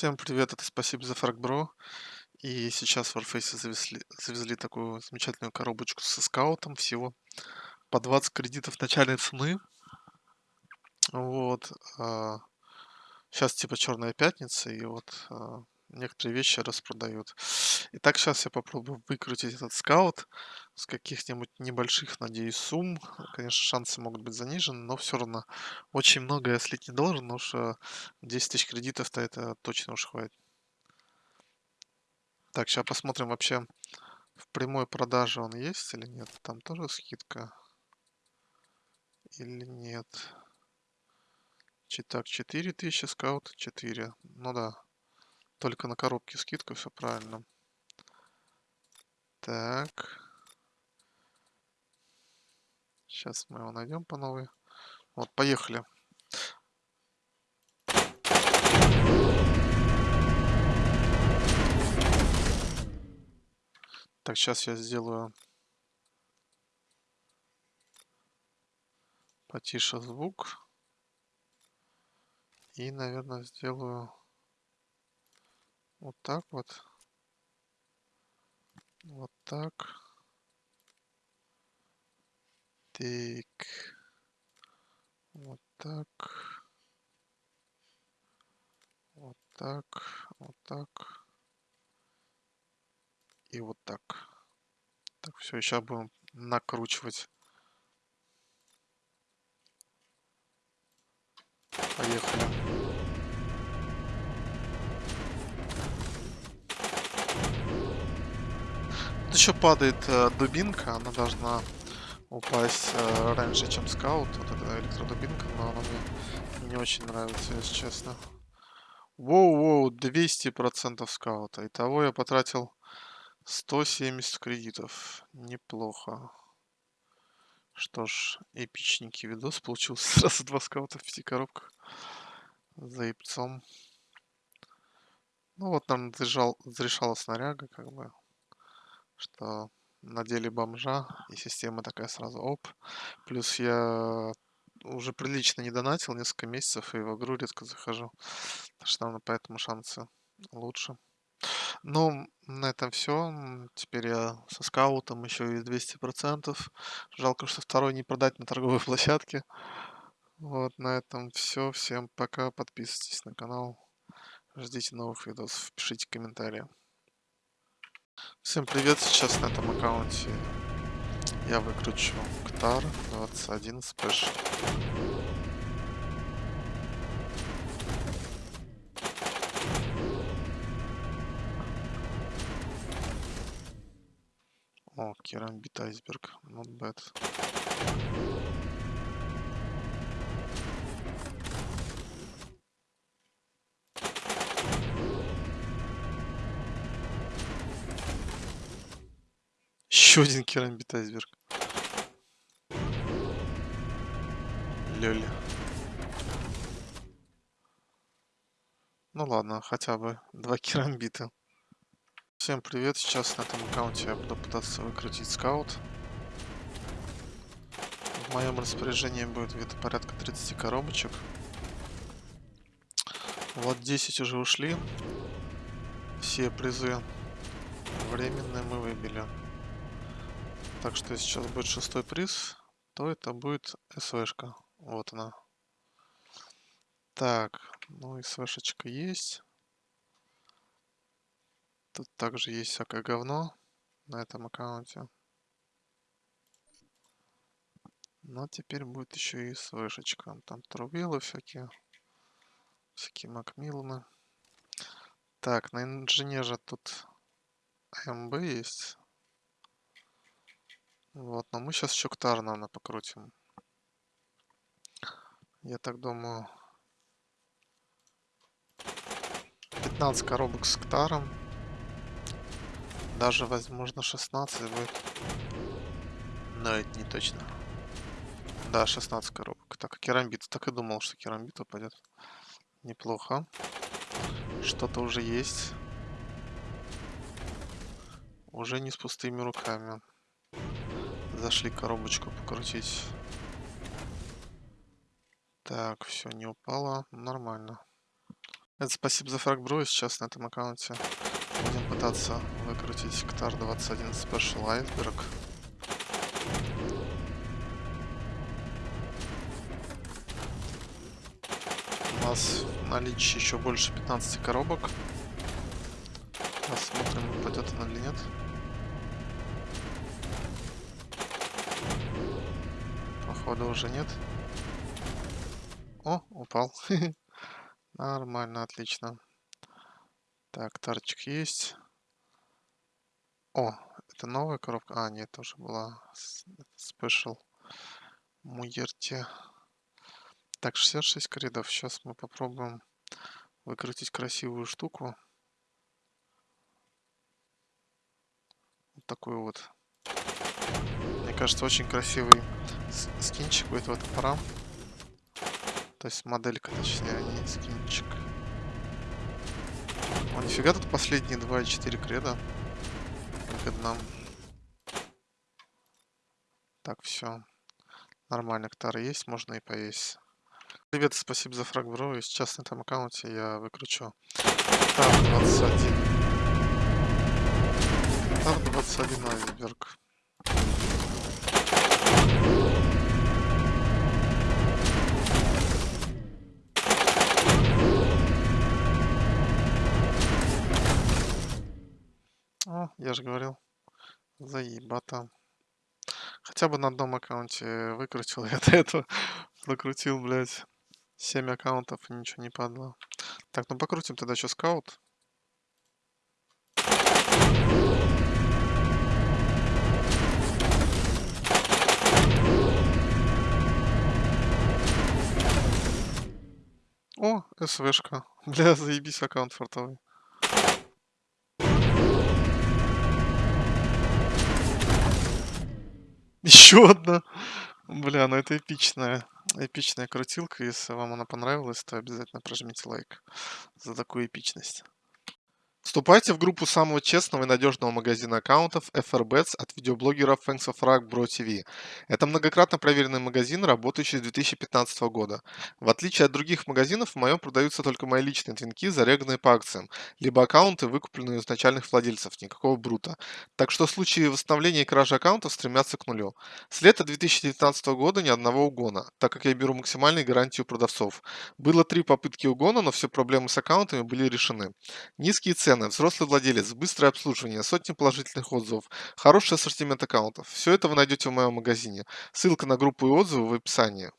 Всем привет, это спасибо за фрагбро. И сейчас в Warface завезли, завезли такую замечательную коробочку со скаутом всего по 20 кредитов начальной цены. Вот. Сейчас типа черная пятница, и вот а, некоторые вещи распродают. Итак, сейчас я попробую выкрутить этот скаут с каких-нибудь небольших, надеюсь, сумм. Конечно, шансы могут быть занижены, но все равно очень много я слить не должен, потому что 10 тысяч кредитов-то это точно уж хватит. Так, сейчас посмотрим вообще в прямой продаже он есть или нет. Там тоже скидка. Или нет. Так, 4000 скаут 4. Ну да. Только на коробке скидка, все правильно. Так. Сейчас мы его найдем по новой. Вот, поехали. Так, сейчас я сделаю потише звук. И, наверное, сделаю вот так вот. Вот так. Так. Вот так. Вот так. Вот так. И вот так. Так, все, сейчас будем накручивать. Поехали. Еще падает э, дубинка, она должна упасть э, раньше, чем скаут. Вот эта электродубинка, но она мне не очень нравится, если честно. Воу-воу, 200% скаута. Итого я потратил 170 кредитов. Неплохо. Что ж, эпичненький видос получился. Сразу два скаута в пяти коробках. За яйцом. Ну вот нам зарешал, зарешала снаряга, как бы что надели бомжа, и система такая сразу оп. Плюс я уже прилично не донатил несколько месяцев, и в игру редко захожу. Так что поэтому шансы лучше. Ну, на этом все. Теперь я со скаутом еще и 200%. Жалко, что второй не продать на торговой площадке. Вот, на этом все. Всем пока. Подписывайтесь на канал. Ждите новых видосов. Пишите комментарии. Всем привет, сейчас на этом аккаунте я выкручу Ктар 21 спэш. О, керамбит айсберг, not bad. Еще один керамбит айсберг. Лёля. Ну ладно, хотя бы два керамбита. Всем привет, сейчас на этом аккаунте я буду пытаться выкрутить скаут. В моем распоряжении будет где-то порядка 30 коробочек. Вот 10 уже ушли. Все призы временные мы выбили. Так что если сейчас будет шестой приз, то это будет СВшка. Вот она. Так, ну СВшечка есть. Тут также есть всякое говно на этом аккаунте. Но теперь будет еще и СВшечка. Там трубилы всякие. Всякие Макмилланы. Так, на инженере тут АМБ есть. Вот, но мы сейчас еще Ктар, наверное, покрутим. Я так думаю... 15 коробок с Ктаром. Даже, возможно, 16 будет. Но это не точно. Да, 16 коробок. Так, керамбит. Так и думал, что керамбит упадет. Неплохо. Что-то уже есть. Уже не с пустыми руками. Зашли коробочку покрутить. Так, все, не упало. Нормально. Это спасибо за фраг, бро. Сейчас на этом аккаунте будем пытаться выкрутить Ктар 21 Special Iceberg. У нас в наличии еще больше 15 коробок. Посмотрим, упадет она или нет. Походу уже нет. О, упал. Нормально, отлично. Так, тарчик есть. О, это новая коробка. А, нет, тоже была спешл. Муерти. Так, 66 кридов. Сейчас мы попробуем выкрутить красивую штуку. Вот такую вот. Кажется, очень красивый скинчик в этом топора. То есть моделька, точнее, а не скинчик. О, нифига тут последние 2,4 креда. Выгодно. Так, все. Нормально, ктары есть, можно и поесть. Привет, спасибо за фраг, бро. И сейчас на этом аккаунте я выкручу. Так, 21. Так, 21 айсберг. Я же говорил. Заебата. Хотя бы на одном аккаунте выкрутил. Я до этого прокрутил, блядь, 7 аккаунтов и ничего не падало. Так, ну покрутим тогда еще скаут. О, СВшка. Бля, заебись аккаунт фартовый. Еще одна. Бля, ну это эпичная, эпичная крутилка. Если вам она понравилась, то обязательно прожмите лайк за такую эпичность. Вступайте в группу самого честного и надежного магазина аккаунтов FRBets от видеоблогеров Thanks of Rag Bro TV. Это многократно проверенный магазин, работающий с 2015 года. В отличие от других магазинов, в моем продаются только мои личные твинки, зареганные по акциям, либо аккаунты, выкупленные у изначальных владельцев, никакого брута. Так что в случае восстановления и кражи аккаунтов стремятся к нулю. С лета 2019 года ни одного угона, так как я беру максимальную гарантию продавцов. Было три попытки угона, но все проблемы с аккаунтами были решены. Низкие цены цены, взрослый владелец, быстрое обслуживание, сотни положительных отзывов, хороший ассортимент аккаунтов. Все это вы найдете в моем магазине. Ссылка на группу и отзывы в описании.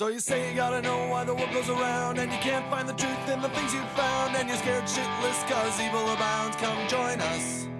So you say you gotta know why the world goes around And you can't find the truth in the things you've found And you're scared shitless cause evil abounds. Come join us